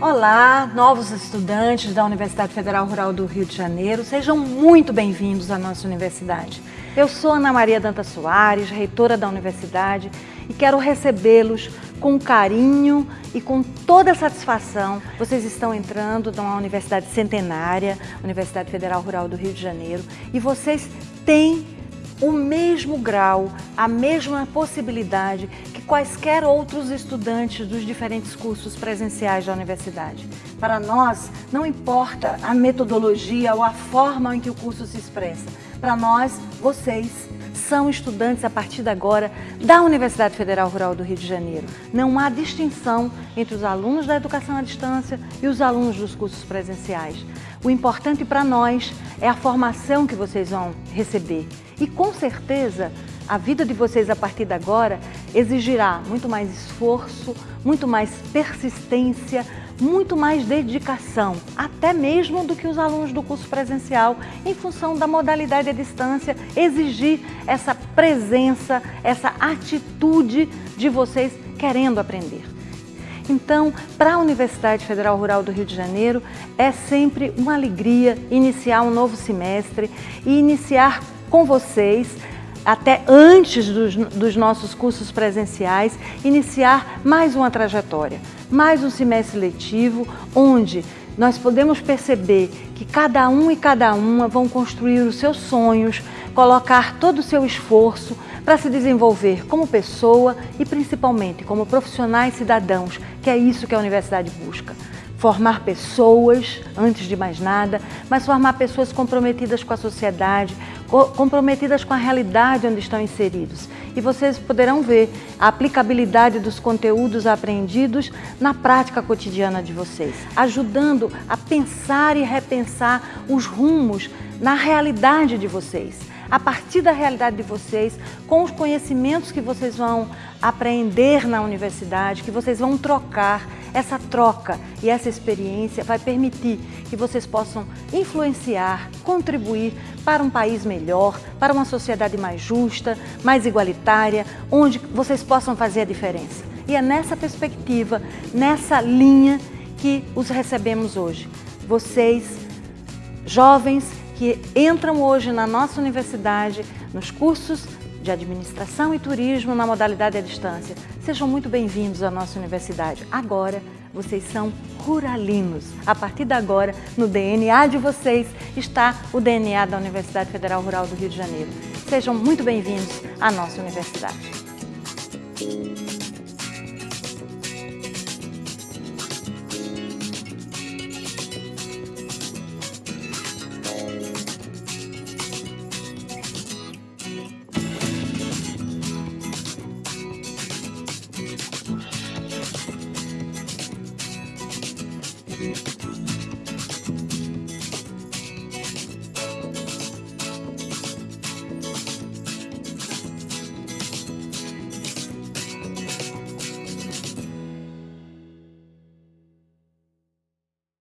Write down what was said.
Olá, novos estudantes da Universidade Federal Rural do Rio de Janeiro, sejam muito bem-vindos à nossa universidade. Eu sou Ana Maria Danta Soares, reitora da universidade e quero recebê-los com carinho e com toda satisfação. Vocês estão entrando numa universidade centenária, Universidade Federal Rural do Rio de Janeiro, e vocês têm o mesmo grau, a mesma possibilidade que quaisquer outros estudantes dos diferentes cursos presenciais da universidade. Para nós, não importa a metodologia ou a forma em que o curso se expressa. Para nós, vocês são estudantes a partir de agora da Universidade Federal Rural do Rio de Janeiro. Não há distinção entre os alunos da educação à distância e os alunos dos cursos presenciais. O importante para nós é a formação que vocês vão receber. E com certeza, a vida de vocês a partir de agora exigirá muito mais esforço, muito mais persistência, muito mais dedicação, até mesmo do que os alunos do curso presencial, em função da modalidade à distância, exigir essa presença, essa atitude de vocês querendo aprender. Então, para a Universidade Federal Rural do Rio de Janeiro, é sempre uma alegria iniciar um novo semestre e iniciar com vocês até antes dos, dos, nossos cursos presenciais, iniciar mais uma trajetória, mais um semestre letivo, onde nós podemos perceber que cada um e cada uma vão construir os seus sonhos, colocar todo o seu esforço para se desenvolver como pessoa e principalmente como profissionais cidadãos, que é isso que a universidade busca. Formar pessoas, antes de mais nada, mas formar pessoas comprometidas com a sociedade, comprometidas com a realidade onde estão inseridos. E vocês poderão ver a aplicabilidade dos conteúdos aprendidos na prática cotidiana de vocês, ajudando a pensar e repensar os rumos na realidade de vocês a partir da realidade de vocês, com os conhecimentos que vocês vão aprender na universidade, que vocês vão trocar, essa troca e essa experiência vai permitir que vocês possam influenciar, contribuir para um país melhor, para uma sociedade mais justa, mais igualitária, onde vocês possam fazer a diferença. E é nessa perspectiva, nessa linha que os recebemos hoje. Vocês, jovens que entram hoje na nossa universidade, nos cursos de Administração e Turismo na modalidade à distância. Sejam muito bem-vindos à nossa universidade. Agora, vocês são ruralinos. A partir de agora, no DNA de vocês está o DNA da Universidade Federal Rural do Rio de Janeiro. Sejam muito bem-vindos à nossa universidade.